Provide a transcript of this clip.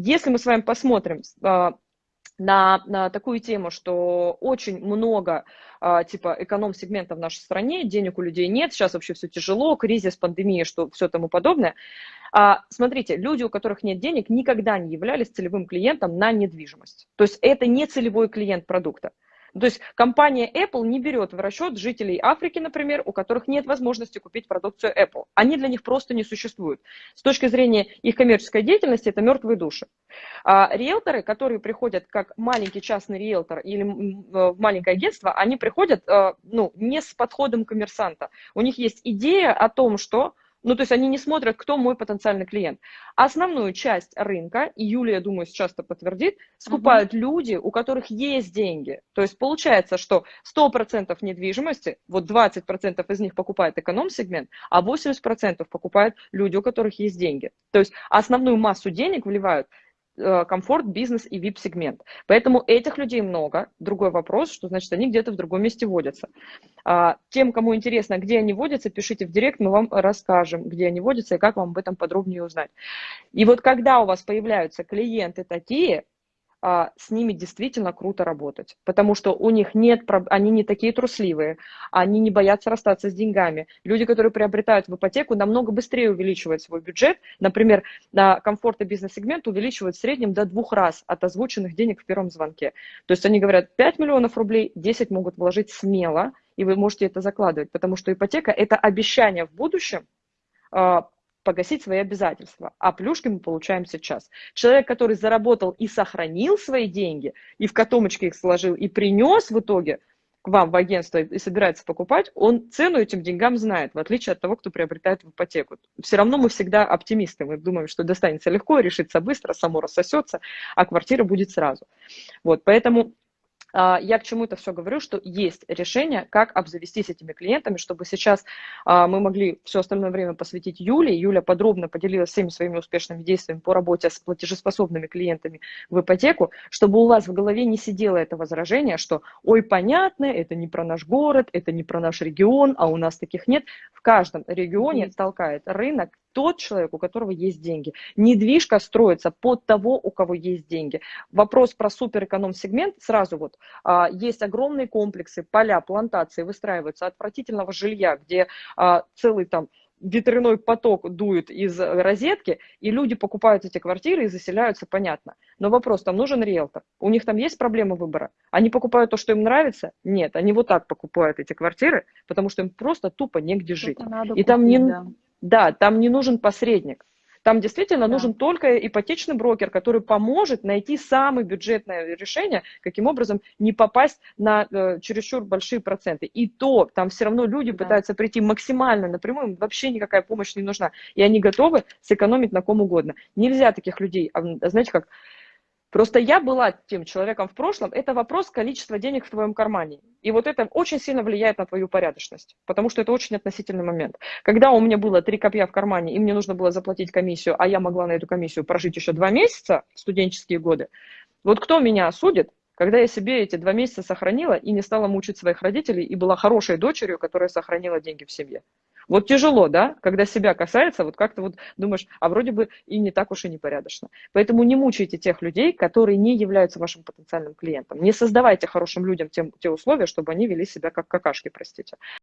если мы с вами посмотрим а, на, на такую тему, что очень много а, типа эконом-сегмента в нашей стране, денег у людей нет, сейчас вообще все тяжело, кризис, пандемия, что все тому подобное. А, смотрите, люди, у которых нет денег, никогда не являлись целевым клиентом на недвижимость. То есть это не целевой клиент продукта. То есть компания Apple не берет в расчет жителей Африки, например, у которых нет возможности купить продукцию Apple. Они для них просто не существуют. С точки зрения их коммерческой деятельности это мертвые души. А риэлторы, которые приходят как маленький частный риэлтор или в маленькое агентство, они приходят э, ну, не с подходом коммерсанта. У них есть идея о том, что ну, то есть они не смотрят, кто мой потенциальный клиент. Основную часть рынка, и Юлия, думаю, сейчас это подтвердит, скупают uh-huh. люди, у которых есть деньги. То есть получается, что 100% недвижимости, вот 20% из них покупает эконом-сегмент, а 80% покупают люди, у которых есть деньги. То есть основную массу денег вливают комфорт, бизнес и VIP-сегмент. Поэтому этих людей много. Другой вопрос, что значит они где-то в другом месте водятся. А, тем, кому интересно, где они водятся, пишите в директ, мы вам расскажем, где они водятся и как вам об этом подробнее узнать. И вот когда у вас появляются клиенты такие, с ними действительно круто работать, потому что у них нет, они не такие трусливые, они не боятся расстаться с деньгами. Люди, которые приобретают в ипотеку, намного быстрее увеличивают свой бюджет. Например, на комфорт и бизнес-сегмент увеличивают в среднем до двух раз от озвученных денег в первом звонке. То есть они говорят, 5 миллионов рублей, 10 могут вложить смело, и вы можете это закладывать, потому что ипотека – это обещание в будущем а, погасить свои обязательства, а плюшки мы получаем сейчас. Человек, который заработал и сохранил свои деньги, и в котомочке их сложил, и принес в итоге к вам в агентство и собирается покупать, он цену этим деньгам знает, в отличие от того, кто приобретает в ипотеку. Все равно мы всегда оптимисты, мы думаем, что достанется легко, решится быстро, само рассосется, а квартира будет сразу. Вот, поэтому я к чему это все говорю, что есть решение, как обзавестись этими клиентами, чтобы сейчас а, мы могли все остальное время посвятить Юле. Юля подробно поделилась всеми своими успешными действиями по работе с платежеспособными клиентами в ипотеку, чтобы у вас в голове не сидело это возражение, что ой, понятно, это не про наш город, это не про наш регион, а у нас таких нет. В каждом регионе толкает рынок тот человек, у которого есть деньги. Недвижка строится под того, у кого есть деньги. Вопрос про суперэконом-сегмент сразу вот. А, есть огромные комплексы, поля, плантации выстраиваются отвратительного жилья, где а, целый там ветряной поток дует из розетки, и люди покупают эти квартиры и заселяются, понятно. Но вопрос, там нужен риэлтор. У них там есть проблема выбора? Они покупают то, что им нравится? Нет, они вот так покупают эти квартиры, потому что им просто тупо негде жить. И там не... Да да, там не нужен посредник. Там действительно да. нужен только ипотечный брокер, который поможет найти самое бюджетное решение, каким образом не попасть на э, чересчур большие проценты. И то там все равно люди да. пытаются прийти максимально напрямую, им вообще никакая помощь не нужна. И они готовы сэкономить на ком угодно. Нельзя таких людей, знаете, как Просто я была тем человеком в прошлом, это вопрос количества денег в твоем кармане. И вот это очень сильно влияет на твою порядочность, потому что это очень относительный момент. Когда у меня было три копья в кармане, и мне нужно было заплатить комиссию, а я могла на эту комиссию прожить еще два месяца, студенческие годы, вот кто меня осудит, когда я себе эти два месяца сохранила и не стала мучить своих родителей, и была хорошей дочерью, которая сохранила деньги в семье. Вот тяжело, да, когда себя касается, вот как-то вот думаешь, а вроде бы и не так уж и непорядочно. Поэтому не мучайте тех людей, которые не являются вашим потенциальным клиентом. Не создавайте хорошим людям те, те условия, чтобы они вели себя как какашки, простите.